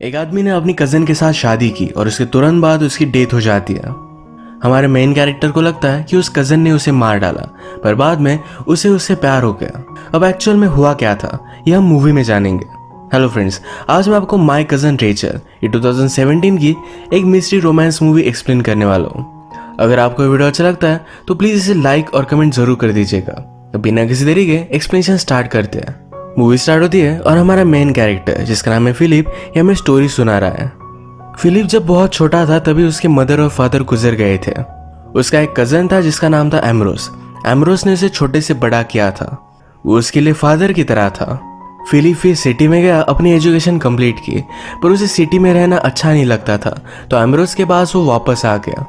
एक आदमी ने अपनी कज़न के साथ शादी की और उसके तुरंत बाद उसकी डेथ हो जाती है। हमारे मेन कैरेक्टर को लगता है कि उस कज़न ने उसे मार डाला, पर बाद में उसे उससे प्यार हो गया। अब एक्चुअल में हुआ क्या था यह हम मूवी में जानेंगे। हेलो फ्रेंड्स आज मैं आपको माय कज़न रेचर ये 2017 की एक मिस्ट्री रोमांस मूवी एक्सप्लेन करने वाला हूँ। अगर आपको वीडियो अच्छा लगता है तो प्लीज़ इसे लाइक और कमेंट ज़रूर कर दीजिएगा। तो बिना किसी देरी के एक्सप्लेनेशन स्टार्ट करते हैं। मूवी स्टार्ट होती है और हमारा मेन कैरेक्टर जिसका नाम है फिलिप, ये हमें स्टोरी सुना रहा है। फिलिप जब बहुत छोटा था, तभी उसके मदर और फादर गुजर गए थे। उसका एक कज़न था, जिसका नाम था एमरोस एमरोस ने उसे छोटे से बड़ा किया था। वो उसके लिए फादर की तरह था। फिलिप फिर सिटी में गया, अपनी एजुकेशन कंप्लीट की, पर उसे सिटी में रहना अच्छा नहीं लगता था तो एमरोस के पास वो वापस आ गया।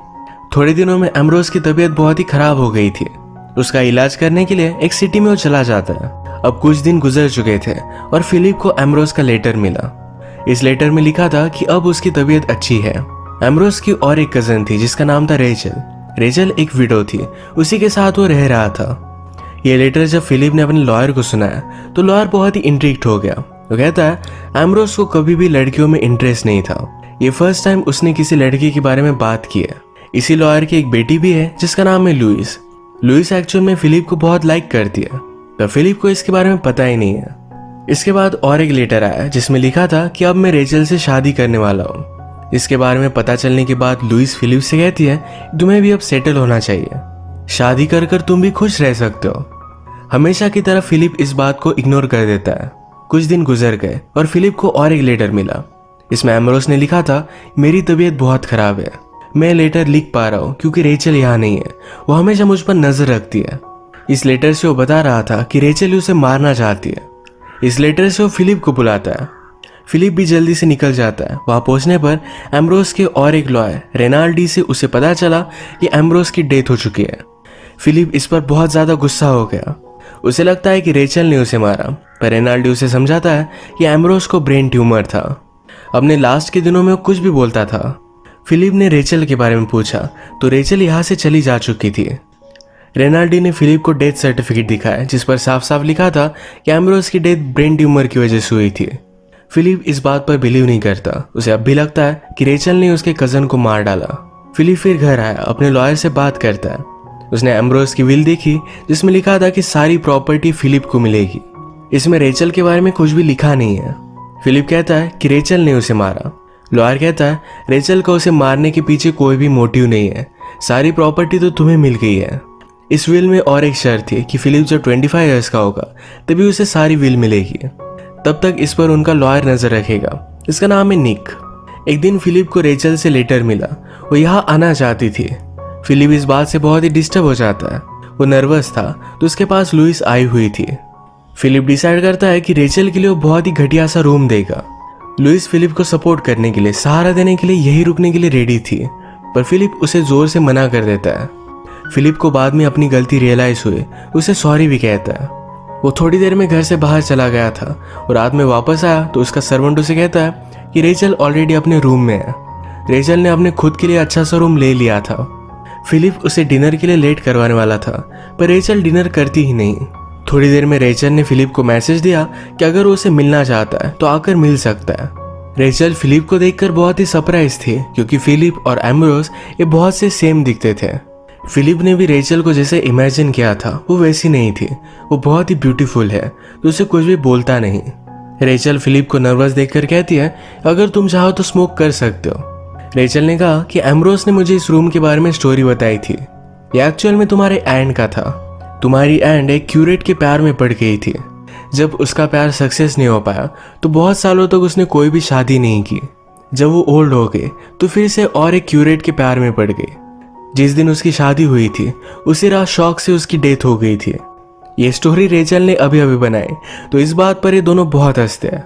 थोड़े दिनों में एमरोस की तबीयत बहुत ही खराब हो गई थी। उसका इलाज करने के लिए एक सिटी में वो चला जाता है। अब कुछ दिन गुजर चुके थे और फिलिप को एमरोस का लेटर मिला। इस लेटर में लिखा था कि अब उसकी तबीयत अच्छी है। एमरोस की और एक कज़न थी, जिसका नाम था रेचल। रेचल एक विडो थी, उसी के साथ वो रह रहा था। ये लेटर जब फिलिप ने अपने लॉयर को सुनाया तो लॉयर बहुत ही इंट्रिक्ट हो गया। वो कहता है एमरोस को कभी भी लड़कियों में इंटरेस्ट नहीं था। ये फ़र्स्ट टाइम उसने किसी लड़की के बारे में बात की है। इसी लॉयर की एक बेटी भी है, जिसका नाम है लुइस। लुइस एक्चुअल में फिलिप को बहुत लाइक करती है। तो फिलिप को इसके बारे में पता ही नहीं है। इसके बाद और एक लेटर आया, जिसमें लिखा था कि अब मैं रेचल से शादी करने वाला हूँ। इसके बारे में पता चलने के बाद लुइस फिलिप से कहती है, तुम्हें भी अब सेटल होना चाहिए। शादी कर कर तुम भी खुश रह सकते हो। हमेशा की तरह फिलिप इस बात को इग्नोर कर देता है। कुछ दिन गुजर गए और फिलिप को और एक लेटर मिला। इसमें एमरोस ने लिखा था, मेरी तबीयत बहुत खराब है। मैं लेटर लिख पा रहा हूँ क्योंकि रेचल यहाँ नहीं है। वो हमेशा मुझ पर नज़र रखती है। इस लेटर से वो बता रहा था कि रेचल उसे मारना चाहती है। इस लेटर से वो फिलिप को बुलाता है। फिलिप भी जल्दी से निकल जाता है। वहाँ पहुँचने पर एम्ब्रोस के और एक लॉयर, रेनाल्डी से उसे पता चला कि एम्ब्रोस की डेथ हो चुकी है। फिलिप इस पर बहुत ज़्यादा गुस्सा हो गया। उसे लगता है कि रेचल ने उसे मारा, पर रेनाल्डी उसे समझाता है कि एम्ब्रोस को ब्रेन ट्यूमर था। अपने लास्ट के दिनों में वो कुछ भी बोलता था। फिलिप ने रेचल के बारे में पूछा तो रेचल यहाँ से चली जा चुकी थी। रेनाल्डी ने फिलिप को डेथ सर्टिफिकेट दिखाया जिस पर साफ़ साफ़ लिखा था कि एम्ब्रोस की डेथ ब्रेन ट्यूमर की वजह से हुई थी। फिलिप इस बात पर बिलीव नहीं करता। उसे अब भी लगता है कि रेचल ने उसके कज़न को मार डाला। फिलिप फिर घर आया, अपने लॉयर से बात करता है। उसने एम्ब्रोस की विल देखी, जिसमें लिखा था कि सारी प्रॉपर्टी फिलिप को मिलेगी। इसमें रेचल के बारे में कुछ भी लिखा नहीं है। फिलिप कहता है कि रेचल ने उसे मारा। लॉयर कहता है, रेचल को उसे मारने के पीछे कोई भी मोटिव नहीं है। सारी प्रॉपर्टी तो तुम्हें मिल गई है। इस विल में और एक शर्त थी कि फिलिप जब 25 इयर्स का होगा, तभी उसे सारी विल मिलेगी। तब तक इस पर उनका लॉयर नज़र रखेगा। इसका नाम है निक एक दिन फिलिप को रेचल से लेटर मिला। वो यहाँ आना चाहती थी। फिलिप इस बात से बहुत ही डिस्टर्ब हो जाता है। वो नर्वस था तो उसके पास लुइस आई हुई थी। फिलिप डिसाइड करता है कि रेचल के लिए वो बहुत ही घटिया सा रूम देगा। लुइस फिलिप को सपोर्ट करने के लिए, सहारा देने के लिए, यही रुकने के लिए रेडी थी। पर फिलिप उसे ज़ोर से मना कर देता है। फिलिप को बाद में अपनी गलती रियलाइज़ हुई। उसे सॉरी भी कहता है। वो थोड़ी देर में घर से बाहर चला गया था और रात में वापस आया तो उसका सर्वेंट उसे कहता है कि रेचल ऑलरेडी अपने रूम में है। रेचल ने अपने खुद के लिए अच्छा सा रूम ले लिया था। फिलिप उसे डिनर के लिए लेट करवाने वाला था, पर रेचल डिनर करती ही नहीं। थोड़ी देर में रेचल ने फिलिप को मैसेज दिया कि अगर वो उसे मिलना चाहता है तो आकर मिल सकता है। रेचल फिलिप को देखकर बहुत ही सरप्राइज़ थी, क्योंकि फिलिप और एम्ब्रोस ये बहुत से सेम दिखते थे। फिलिप ने भी रेचल को जैसे इमेजिन किया था, वो वैसी नहीं थी। वो बहुत ही ब्यूटीफुल है तो उसे कुछ भी बोलता नहीं। रेचल फिलिप को नर्वस देखकर कहती है, अगर तुम चाहो तो स्मोक कर सकते हो। रेचल ने कहा कि एम्ब्रोस ने मुझे इस रूम के बारे में स्टोरी बताई थी। ये एक्चुअल में तुम्हारे एंड का था। तुम्हारी एंड एक क्यूरेट के प्यार में पड़ गई थी। जब उसका प्यार सक्सेस नहीं हो पाया तो बहुत सालों तक उसने कोई भी शादी नहीं की। जब वो ओल्ड हो गए तो फिर से और एक क्यूरेट के प्यार में पड़ गई। जिस दिन उसकी शादी हुई थी, उसी रात शौक से उसकी डेथ हो गई थी। ये स्टोरी रेचल ने अभी अभी बनाई तो इस बात पर ये दोनों बहुत हँसते हैं।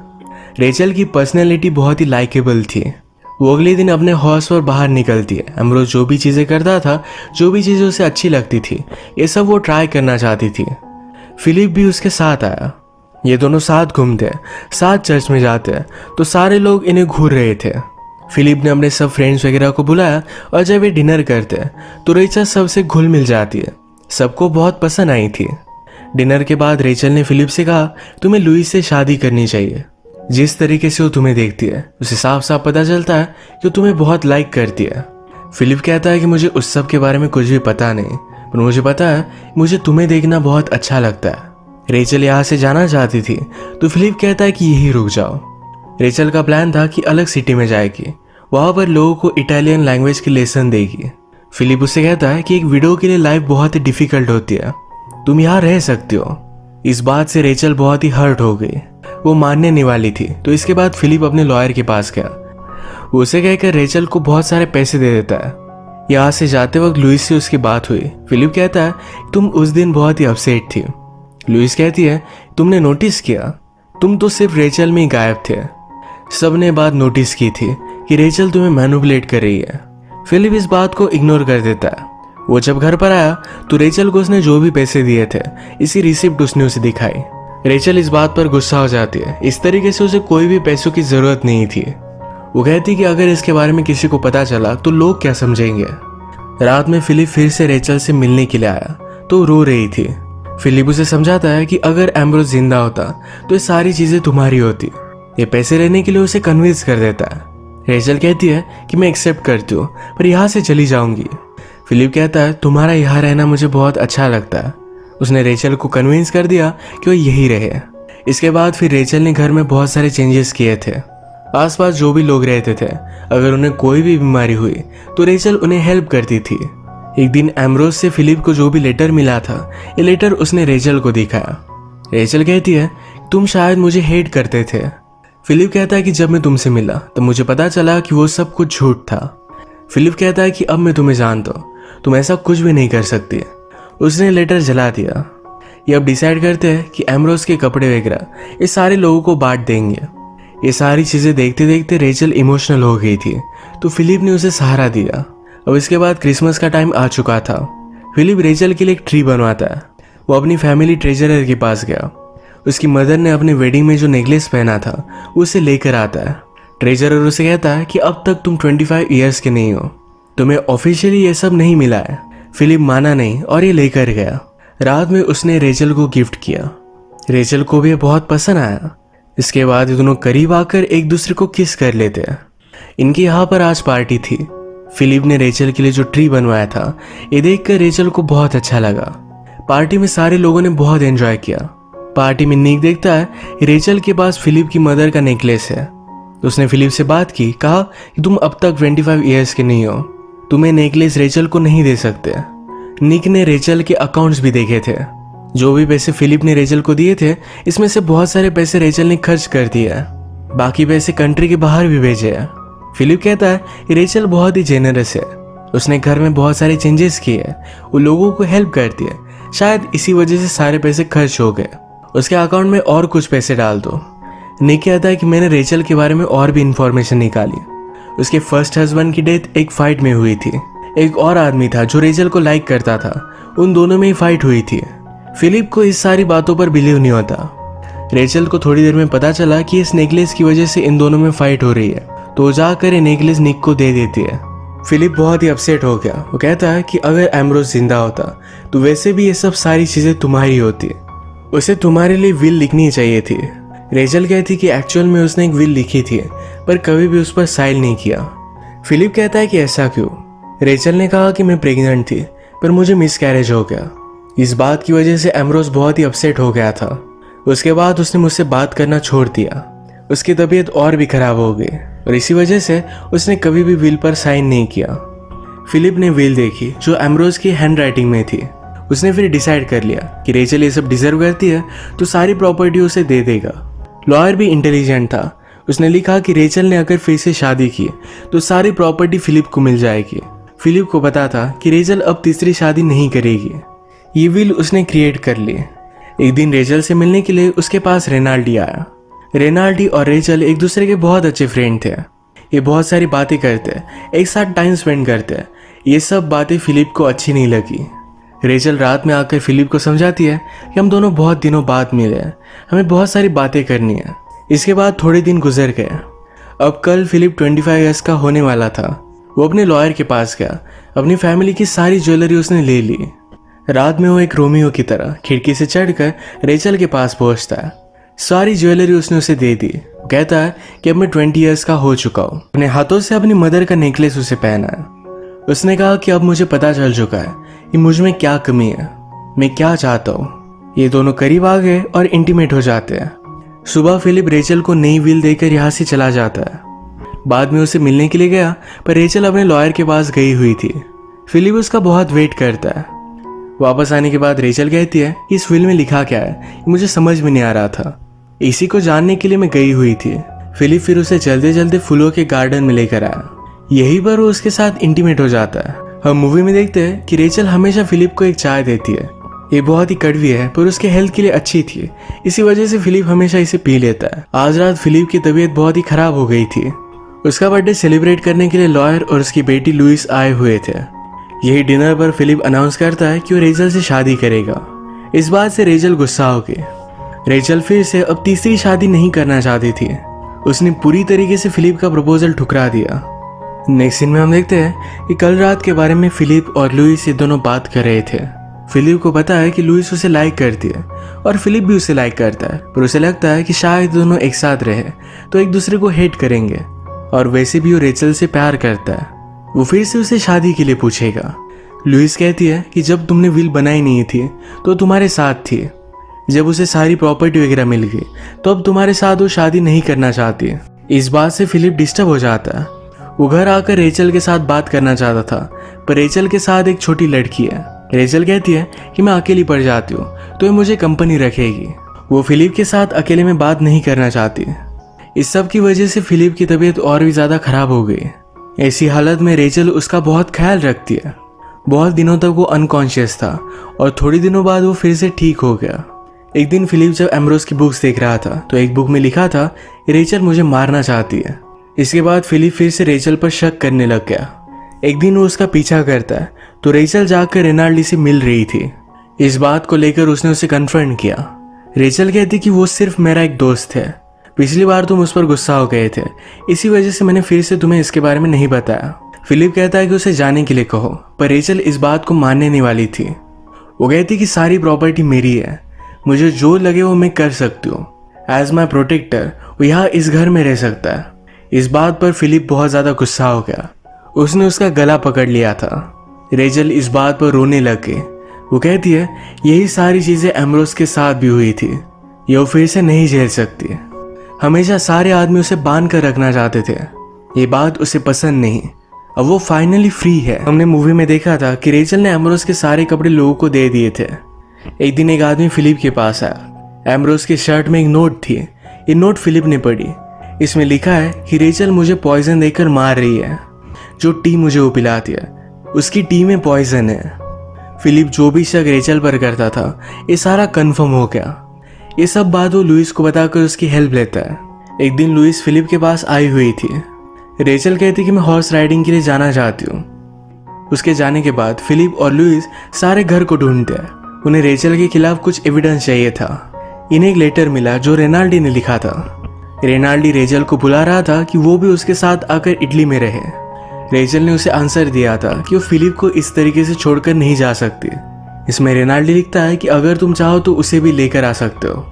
रेचल की पर्सनैलिटी बहुत ही लाइकेबल थी। वो अगले दिन अपने हॉर्स पर बाहर निकलती है। अमरोज जो भी चीज़ें करता था, जो भी चीज़ें उसे अच्छी लगती थी, ये सब वो ट्राई करना चाहती थी। फिलिप भी उसके साथ आया। ये दोनों साथ घूमते साथ चर्च में जाते तो सारे लोग इन्हें घूर रहे थे। फिलिप ने अपने सब फ्रेंड्स वगैरह को बुलाया और जब ये डिनर करते हैं तो रेचल सबसे घुल मिल जाती है। सबको बहुत पसंद आई थी। डिनर के बाद रेचल ने फिलिप से कहा, तुम्हें लुइस से शादी करनी चाहिए। जिस तरीके से वो तुम्हें देखती है, उसे साफ़ साफ़ पता चलता है कि तुम्हें बहुत लाइक करती है। फिलिप कहता है कि मुझे उस सब के बारे में कुछ भी पता नहीं, पर मुझे पता है, मुझे तुम्हें देखना बहुत अच्छा लगता है। रेचल यहाँ से जाना चाहती थी तो फिलिप कहता है कि यही रुक जाओ। रेचल का प्लान था कि अलग सिटी में जाएगी। वहाँ पर लोगों को इटालियन लैंग्वेज की लेसन देगी। फिलिप उसे कहता है कि एक विडो के लिए लाइफ बहुत ही डिफ़िकल्ट होती है। तुम यहाँ रह सकते हो। इस बात से रेचल बहुत ही हर्ट हो गई। वो मानने नहीं वाली थी। तो इसके बाद फिलिप अपने लॉयर के पास गया। उसे कहकर रेचल को बहुत सारे पैसे दे देता है। यहाँ से जाते वक्त लुइस से उसकी बात हुई। फिलिप कहता है, तुम उस दिन बहुत ही अपसेट थी। लुइस कहती है, तुमने नोटिस किया? तुम तो सिर्फ़ रेचल में ही गायब थे। सबने बात नोटिस की थी। कि रेचल तुम्हें मैनुपलेट कर रही है। फिलिप इस बात को इग्नोर कर देता है। वो जब घर पर आया तो रेचल को उसने जो भी पैसे दिए थे, इसी रिसिप्ट उसने उसे दिखाई। रेचल इस बात पर गुस्सा हो जाती है। इस तरीके से उसे कोई भी पैसों की ज़रूरत नहीं थी। वो कहती कि अगर इसके बारे में किसी को पता चला तो लोग क्या समझेंगे? रात में फिलिप फिर से रेचल से मिलने के लिए आया तो रो रही थी। फिलिप उसे समझाता है कि अगर एम्ब्रोज ज़िंदा होता तो ये सारी चीज़ें तुम्हारी होती। ये पैसे लेने के लिए उसे कन्विंस कर देता है। रेचल कहती है कि मैं एक्सेप्ट करती हूँ, पर यहाँ से चली जाऊँगी। फिलिप कहता है, तुम्हारा यहाँ रहना मुझे बहुत अच्छा लगता है। उसने रेचल को कन्विंस कर दिया कि वो यही रहे। इसके बाद फिर रेचल ने घर में बहुत सारे चेंजेस किए थे। आसपास जो भी लोग रहते थे, अगर उन्हें कोई भी बीमारी हुई तो रेचल उन्हें हेल्प करती थी। एक दिन एमरोज से फिलिप को जो भी लेटर मिला था, ये लेटर उसने रेचल को दिखाया। रेचल कहती है, तुम शायद मुझे हेट करते थे। फिलिप कहता है कि जब मैं तुमसे मिला तो मुझे पता चला कि वो सब कुछ झूठ था। फिलिप कहता है कि अब मैं तुम्हें जानता हूँ, तुम ऐसा कुछ भी नहीं कर सकती। उसने लेटर जला दिया। ये अब डिसाइड करते हैं कि एमरोज के कपड़े वगैरह, ये सारे लोगों को बांट देंगे। ये सारी चीज़ें देखते देखते रेचल इमोशनल हो गई थी तो फिलिप ने उसे सहारा दिया। अब इसके बाद क्रिसमस का टाइम आ चुका था। फिलिप रेचल के लिए एक ट्री बनवाता है। वो अपनी फैमिली ट्रेजरर के पास गया। उसकी मदर ने अपने वेडिंग में जो नेकलेस पहना था, उसे लेकर आता है। ट्रेजरर उसे कहता है कि अब तक तुम 25 इयर्स के नहीं हो। तुम्हें ऑफिशियली ये सब नहीं मिला है। फिलिप माना नहीं और ये लेकर गया। रात में उसने रेचल को गिफ्ट किया। रेचल को भी बहुत पसंद आया। इसके बाद ये दोनों करीब आकर एक दूसरे को किस कर लेते हैं। इनकी यहाँ पर आज पार्टी थी। फिलिप ने रेचल के लिए जो ट्री बनवाया था, ये देखकर रेचल को बहुत अच्छा लगा। पार्टी में सारे लोगों ने बहुत एंजॉय किया। पार्टी में नीक देखता है, रेचल के पास फिलिप की मदर का नेकलेस है। उसने फिलिप से बात की, कहा कि तुम अब तक 25 इयर्स के नहीं हो। तुम्हें नेकलेस रेचल को नहीं दे सकते। निक ने रेचल के अकाउंट्स भी देखे थे। जो भी पैसे फिलिप ने रेचल को दिए थे, इसमें से बहुत सारे पैसे रेचल ने खर्च कर दिया बाकी पैसे कंट्री के बाहर भी भेजे हैं। फिलिप कहता है रेचल बहुत ही जेनरस है। उसने घर में बहुत सारे चेंजेस किए वो लोगों को हेल्प करती है। शायद इसी वजह से सारे पैसे खर्च हो गए। उसके अकाउंट में और कुछ पैसे डाल दो। निक कहता है कि मैंने रेचल के बारे में और भी इंफॉर्मेशन निकाली। उसके फ़र्स्ट हस्बैंड की डेथ एक फाइट में हुई थी। एक और आदमी था जो रेचल को लाइक करता था। उन दोनों में ही फाइट हुई थी। फिलिप को इस सारी बातों पर बिलीव नहीं होता। रेचल को थोड़ी देर में पता चला कि इस नेकलेस की वजह से इन दोनों में फाइट हो रही है। तो जाकर ये नेकलेस निक को दे देती है। फिलिप बहुत ही अपसेट हो गया। वो कहता है कि अगर एमरोज ज़िंदा होता तो वैसे भी ये सब सारी चीज़ें तुम्हारी होती उसे तुम्हारे लिए विल लिखनी चाहिए थी। रेजल कहती कि एक्चुअल में उसने एक विल लिखी थी, पर कभी भी उस पर साइल नहीं किया। फिलिप कहता है कि ऐसा क्यों? रेचल ने कहा कि मैं प्रेग्नेंट थी, पर मुझे मिस कैरेज हो गया। इस बात की वजह से एमरोज बहुत ही अपसेट हो गया था। उसके बाद उसने मुझसे बात करना छोड़ दिया। उसकी तबीयत और भी खराब हो गई, और इसी वजह से उसने कभी भी विल पर साइन नहीं किया। फिलिप ने विल देखी, जो एमरोज की हैंड राइटिंग में थी। उसने फिर डिसाइड कर लिया कि रेचल ये सब डिजर्व करती है तो सारी प्रॉपर्टी उसे दे देगा। लॉयर भी इंटेलिजेंट था। उसने लिखा कि रेचल ने अगर फिर से शादी की तो सारी प्रॉपर्टी फिलिप को मिल जाएगी। फिलिप को पता था कि रेचल अब तीसरी शादी नहीं करेगी। ये विल उसने क्रिएट कर लिए एक दिन रेचल से मिलने के लिए उसके पास रेनाल्डी आया। रेनाल्डी और रेचल एक दूसरे के बहुत अच्छे फ्रेंड थे। ये बहुत सारी बातें करते, एक साथ टाइम स्पेंड करते। ये सब बातें फिलिप को अच्छी नहीं लगी। रेचल रात में आकर फिलिप को समझाती है कि हम दोनों बहुत दिनों बाद मिले हैं। हमें बहुत सारी बातें करनी है। इसके बाद थोड़े दिन गुजर गए अब कल फिलिप 25 ईयर्स का होने वाला था। वो अपने लॉयर के पास गया। अपनी फैमिली की सारी ज्वेलरी उसने ले ली। रात में वो एक रोमियो की तरह खिड़की से चढ़कर रेचल के पास पहुँचता है। सारी ज्वेलरी उसने उसे दे दी। कहता है कि अब मैं ट्वेंटी ईयर्स का हो चुका हूँ। अपने हाथों से अपनी मदर का नेकलेस उसे पहना है। उसने कहा कि अब मुझे पता चल चुका है। कि मुझमें क्या कमी है? मैं क्या चाहता हूँ? ये दोनों करीब आ गए और इंटीमेट हो जाते हैं। सुबह फिलिप रेचल को नई व्हील देकर यहाँ से चला जाता है। बाद में उसे मिलने के लिए गया, पर रेचल अपने लॉयर के पास गई हुई थी। फिलिप उसका बहुत वेट करता है। वापस आने के बाद रेचल कहती है कि इस फ़िल्म में लिखा क्या है? मुझे समझ में नहीं आ रहा था। इसी को जानने के लिए मैं गई हुई थी। फिलिप फिर उसे चलते चलते फूलों के गार्डन में लेकर आया। यही पर वो उसके साथ इंटीमेट हो जाता है। हम मूवी में देखते हैं कि रेचल हमेशा फिलिप को एक चाय देती है। ये बहुत ही कड़वी है, पर उसके हेल्थ के लिए अच्छी थी। इसी वजह से फिलिप हमेशा इसे पी लेता है। आज रात फिलिप की तबीयत बहुत ही खराब हो गई थी। उसका बर्थडे सेलिब्रेट करने के लिए लॉयर और उसकी बेटी लुइस आए हुए थे। यही डिनर पर फिलिप अनाउंस करता है कि वो रेजल से शादी करेगा। इस बात से रेजल गुस्सा हो गई रेचल फिर से अब तीसरी शादी नहीं करना चाहती थी। उसने पूरी तरीके से फिलिप का प्रपोजल ठुकरा दिया। नेक्स्ट सीन में हम देखते हैं कि कल रात के बारे में फिलिप और लुइस ये दोनों बात कर रहे थे। फिलिप को पता है कि लुइस उसे लाइक करती है और फिलिप भी उसे लाइक करता है, पर उसे लगता है कि शायद दोनों एक साथ रहे तो एक दूसरे को हेट करेंगे और वैसे भी वो रेचल से प्यार करता है। वो फिर से उसे शादी के लिए पूछेगा। लुइस कहती है कि जब तुमने विल बनाई नहीं थी तो तुम्हारे साथ थी। जब उसे सारी प्रॉपर्टी वगैरह मिल गई तो अब तुम्हारे साथ वो शादी नहीं करना चाहती। इस बात से फिलिप डिस्टर्ब हो जाता है। वो घर आकर रेचल के साथ बात करना चाहता था, पर रेचल के साथ एक छोटी लड़की है। रेचल कहती है कि मैं अकेली पड़ जाती हूँ तो ये मुझे कंपनी रखेगी। वो फिलिप के साथ अकेले में बात नहीं करना चाहती। इस सब की वजह से फिलिप की तबीयत और भी ज़्यादा खराब हो गई। ऐसी हालत में रेचल उसका बहुत ख्याल रखती है। बहुत दिनों तक वो अनकॉन्शियस था, और थोड़ी दिनों बाद वो फिर से ठीक हो गया। एक दिन फिलिप जब एमरोज की बुक्स देख रहा था तो एक बुक में लिखा था रेचल मुझे मारना चाहती है। इसके बाद फिलिप फिर से रेचल पर शक करने लग गया। एक दिन वो उसका पीछा करता है तो रेचल जाकर रेनाल्डी से मिल रही थी। इस बात को लेकर उसने उसे कन्फर्म किया। रेचल कहती कि वो सिर्फ़ मेरा एक दोस्त है। पिछली बार तुम उस पर गुस्सा हो गए थे। इसी वजह से मैंने फिर से तुम्हें इसके बारे में नहीं बताया। फिलिप कहता है कि उसे जाने के लिए कहो, पर रेचल इस बात को मानने नहीं वाली थी। वो कहती कि सारी प्रॉपर्टी मेरी है। मुझे जो लगे वो मैं कर सकती हूँ। एज माई प्रोटेक्टर वो यहाँ इस घर में रह सकता है। इस बात पर फिलिप बहुत ज़्यादा गुस्सा हो गया। उसने उसका गला पकड़ लिया था। रेजल इस बात पर रोने लग। गई वो कहती है, यही सारी चीज़ें एमरोस के साथ भी हुई थी। ये वो फिर से नहीं झेल सकती। हमेशा सारे आदमी उसे बाँध कर रखना चाहते थे। ये बात उसे पसंद नहीं। अब वो फाइनली फ्री है। हमने मूवी में देखा था कि रेचल ने एमरोस के सारे कपड़े लोगों को दे दिए थे। एक दिन एक आदमी फिलिप के पास आया। एमरोस के शर्ट में एक नोट थी। ये नोट फिलिप ने पढ़ी। इसमें लिखा है कि रेचल मुझे पॉइजन देकर मार रही है। जो टी मुझे वो पिलाती है। उसकी टी में पॉइजन है। फिलिप जो भी शक रेचल पर करता था, ये सारा कन्फर्म हो गया। ये सब बात वो लुइस को बताकर उसकी हेल्प लेता है। एक दिन लुइस फिलिप के पास आई हुई थी। रेचल कहती कि मैं हॉर्स राइडिंग के लिए जाना चाहती हूँ। उसके जाने के बाद फिलिप और लुइस सारे घर को ढूंढते हैं। उन्हें रेचल के खिलाफ कुछ एविडेंस चाहिए था। इन्हें एक लेटर मिला जो रेनाल्डी ने लिखा था। रेनाल्डी रेजल को बुला रहा था कि वो भी उसके साथ आकर इटली में रहे। रेजल ने उसे आंसर दिया था कि वो फिलिप को इस तरीके से छोड़कर नहीं जा सकती। इसमें रेनाल्डी लिखता है कि अगर तुम चाहो तो उसे भी लेकर आ सकते हो।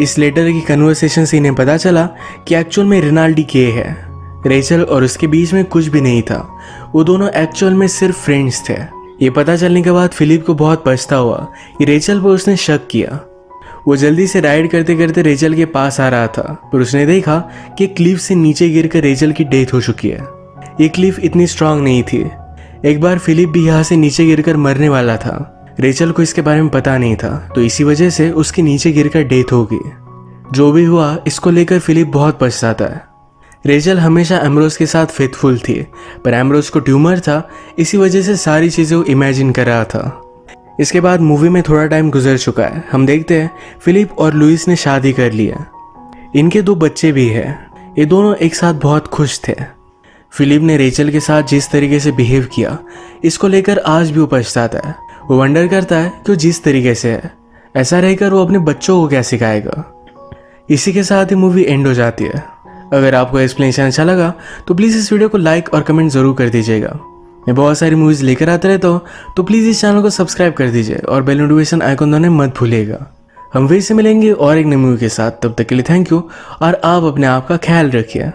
इस लेटर की कन्वर्सेशन से इन्हें पता चला कि एक्चुअल में रेनाल्डी के है। रेचल और उसके बीच में कुछ भी नहीं था। वो दोनों एक्चुअल में सिर्फ़ फ्रेंड्स थे। ये पता चलने के बाद फिलिप को बहुत पछता हुआ कि रेचल पर उसने शक किया। वो जल्दी से राइड करते करते रेचल के पास आ रहा था, पर उसने देखा कि क्लिफ से नीचे गिरकर रेचल की डेथ हो चुकी है। ये क्लिफ इतनी स्ट्रांग नहीं थी। एक बार फिलिप भी यहाँ से नीचे गिरकर मरने वाला था। रेचल को इसके बारे में पता नहीं था तो इसी वजह से उसके नीचे गिरकर डेथ हो गई। जो भी हुआ, इसको लेकर फिलिप बहुत पछताता है। रेचल हमेशा एमरोज के साथ फेथफुल थी, पर एमरोज को ट्यूमर था, इसी वजह से सारी चीज़ें वो इमेजिन कर रहा था। इसके बाद मूवी में थोड़ा टाइम गुजर चुका है। हम देखते हैं फिलिप और लुइस ने शादी कर लिया। इनके दो बच्चे भी हैं। ये दोनों एक साथ बहुत खुश थे। फिलिप ने रेचल के साथ जिस तरीके से बिहेव किया, इसको लेकर आज भी वो पछताता है। वो वंडर करता है कि वो जिस तरीके से है। ऐसा रहकर वो अपने बच्चों को क्या सिखाएगा? इसी के साथ ही मूवी एंड हो जाती है। अगर आपको एक्सप्लेनेशन अच्छा लगा तो प्लीज़ इस वीडियो को लाइक और कमेंट ज़रूर कर दीजिएगा। मैं बहुत सारी मूवीज़ लेकर आते रहता हूँ तो प्लीज़ इस चैनल को सब्सक्राइब कर दीजिए और बेल नोटिफिकेशन आइकन दोनों मत भूलेगा हम वे से मिलेंगे और एक नई मूवी के साथ, तब तक के लिए थैंक यू और आप अपने आप का ख्याल रखिए।